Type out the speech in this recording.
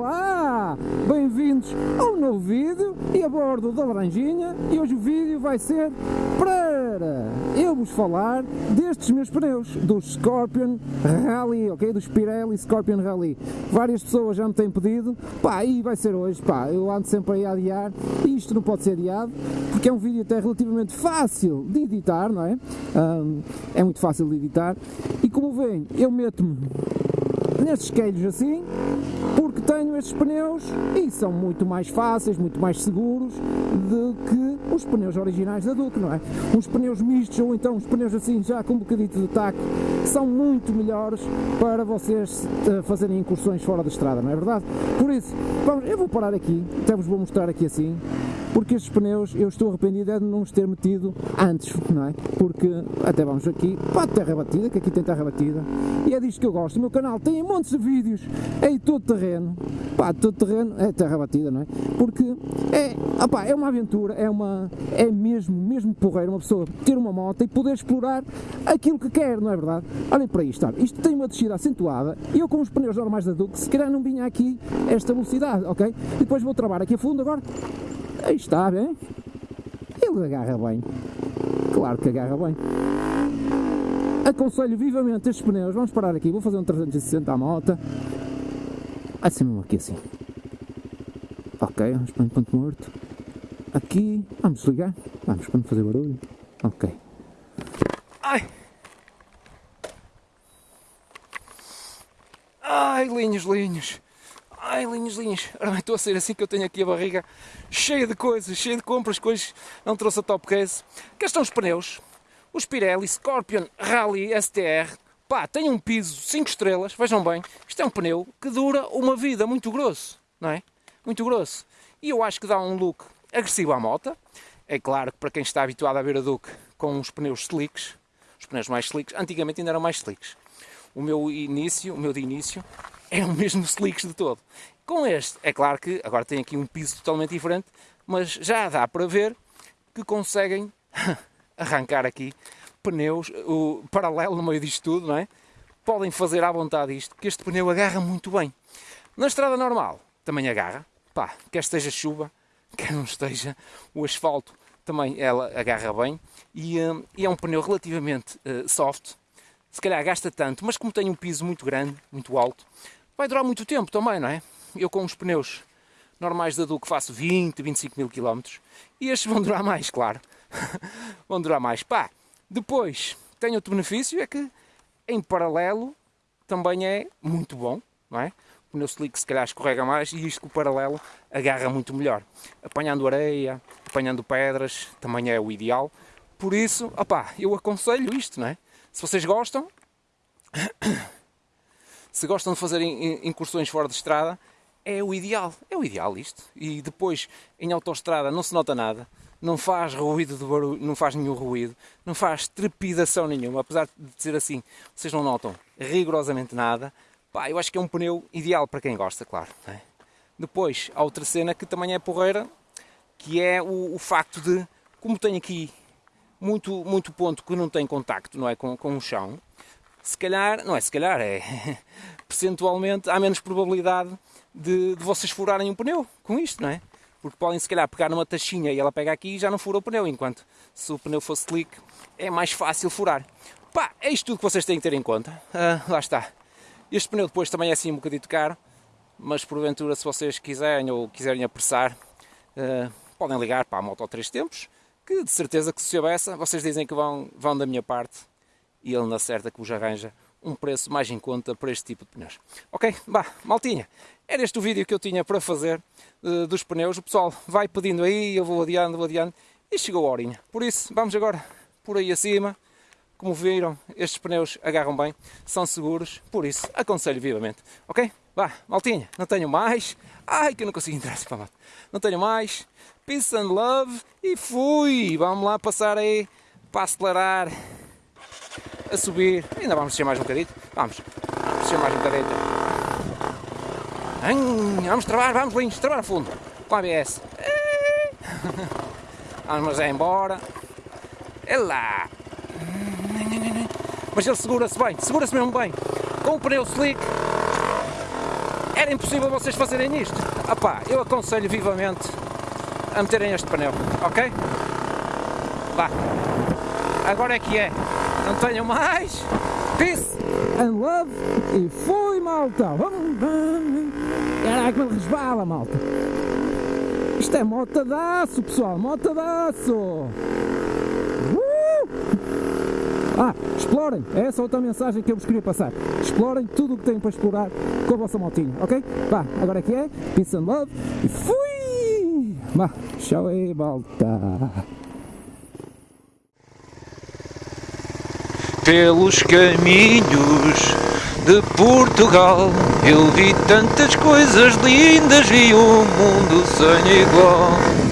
Olá! Bem-vindos a um novo vídeo e a bordo da Laranjinha e hoje o vídeo vai ser para eu vos falar destes meus pneus, dos Scorpion Rally, ok? Dos Pirelli Scorpion Rally. Várias pessoas já me têm pedido, pá, e vai ser hoje, pá, eu ando sempre aí a adiar e isto não pode ser adiado porque é um vídeo até relativamente fácil de editar, não é? Um, é muito fácil de editar e como veem, eu meto-me nestes queijos assim, porque tenho estes pneus e são muito mais fáceis, muito mais seguros do que os pneus originais da Duke, não é? Uns pneus mistos ou então uns pneus assim já com um bocadito de taco são muito melhores para vocês uh, fazerem incursões fora da estrada, não é verdade? Por isso, vamos, eu vou parar aqui, até vos vou mostrar aqui assim, porque estes pneus eu estou arrependido é de não os ter metido antes, não é? Porque até vamos aqui para a terra batida, que aqui tem terra batida, e é disto que eu gosto. O meu canal tem montes de vídeos em todo terreno, pá, todo terreno é terra batida, não é? Porque é, opá, é uma aventura, é uma, é mesmo, mesmo porreiro uma pessoa ter uma moto e poder explorar aquilo que quer, não é verdade? Olhem para isto, olha, isto tem uma descida acentuada eu com os pneus normais da Duke, se calhar não vinha aqui esta velocidade, ok? Depois vou travar aqui a fundo agora Aí está, bem? Ele agarra bem. Claro que agarra bem. Aconselho vivamente estes pneus. Vamos parar aqui. Vou fazer um 360 à moto. Assim mesmo aqui assim. Ok, vamos para um ponto morto. Aqui. Vamos ligar. Vamos para não fazer barulho. Ok. Ai! Ai, linhos, linhos. Ai, linhos, linhos. Ora bem, estou a sair assim que eu tenho aqui a barriga cheia de coisas, cheia de compras, coisas. Não trouxe a top case. Cá estão os pneus. Os Pirelli Scorpion Rally STR. Pá, tem um piso 5 estrelas, vejam bem. Isto é um pneu que dura uma vida muito grosso, não é? Muito grosso. E eu acho que dá um look agressivo à moto. É claro que para quem está habituado a ver a Duke com os pneus slicks, os pneus mais slicks, antigamente ainda eram mais slicks. O meu início, o meu de início, é o mesmo slicks de todo. Com este, é claro que agora tem aqui um piso totalmente diferente, mas já dá para ver que conseguem arrancar aqui pneus, o paralelo no meio disto tudo, não é? Podem fazer à vontade isto, que este pneu agarra muito bem. Na estrada normal também agarra, pá, quer esteja chuva, quer não esteja, o asfalto também ela agarra bem e, um, e é um pneu relativamente uh, soft, se calhar gasta tanto, mas como tem um piso muito grande, muito alto, vai durar muito tempo também, não é? Eu com os pneus normais da Duke faço 20, 25 mil quilómetros e estes vão durar mais, claro. vão durar mais. Pá, depois tem outro benefício, é que em paralelo também é muito bom, não é? O pneu slick se calhar escorrega mais e isto com o paralelo agarra muito melhor. Apanhando areia, apanhando pedras, também é o ideal. Por isso, opá, eu aconselho isto, não é? Se vocês gostam, se gostam de fazer incursões fora de estrada, é o ideal, é o ideal isto. E depois, em autoestrada, não se nota nada, não faz ruído de barulho, não faz nenhum ruído, não faz trepidação nenhuma, apesar de ser assim, vocês não notam rigorosamente nada. Pá, eu acho que é um pneu ideal para quem gosta, claro. É? Depois, há outra cena que também é porreira, que é o, o facto de, como tem aqui muito, muito ponto que não tem contacto não é, com, com o chão, se calhar, não é se calhar, é percentualmente há menos probabilidade de, de, vocês furarem um pneu com isto, não é? Porque podem se calhar pegar numa taxinha e ela pega aqui e já não fura o pneu, enquanto se o pneu fosse slick é mais fácil furar. Pá, é isto tudo que vocês têm que ter em conta. Ah, lá está. Este pneu depois também é assim um bocadito caro, mas porventura se vocês quiserem ou quiserem apressar, uh, podem ligar para a Moto 3 Tempos, que de certeza que se soubesse, vocês dizem que vão, vão da minha parte e ele na certa que vos arranja um preço mais em conta para este tipo de pneus. Ok? Bah, maltinha, era este o vídeo que eu tinha para fazer uh, dos pneus. O pessoal vai pedindo aí, eu vou adiando, vou adiando e chegou a horinha. Por isso, vamos agora por aí acima. Como viram, estes pneus agarram bem, são seguros, por isso aconselho vivamente. Ok? Vá, maltinha, não tenho mais. Ai, que eu não consigo entrar assim. Não tenho mais. Peace and love e fui! Vamos lá passar aí para acelerar a subir. Ainda vamos descer mais um bocadinho. Vamos. Vamos descer mais um bocadinho. Vamos travar, vamos lindos, travar a fundo. Com a ABS. Vamos é embora. É lá. Mas ele segura-se bem, segura-se mesmo bem. Com o pneu slick. Era impossível vocês fazerem isto. Ah pá, eu aconselho vivamente a meterem este pneu, ok? Vá, agora é que é. Não tenham mais. Peace and love. E fui, malta. Caraca, me resbala, malta. Isto é motadaço, pessoal, motadaço. Ah, explorem, é essa outra mensagem que eu vos queria passar. Explorem tudo o que têm para explorar com a vossa motinha, ok? Vá, agora é que é, peace and love e fui! Vá, tchau aí, malta. Pelos caminhos de Portugal eu vi tantas coisas lindas e um mundo sem igual.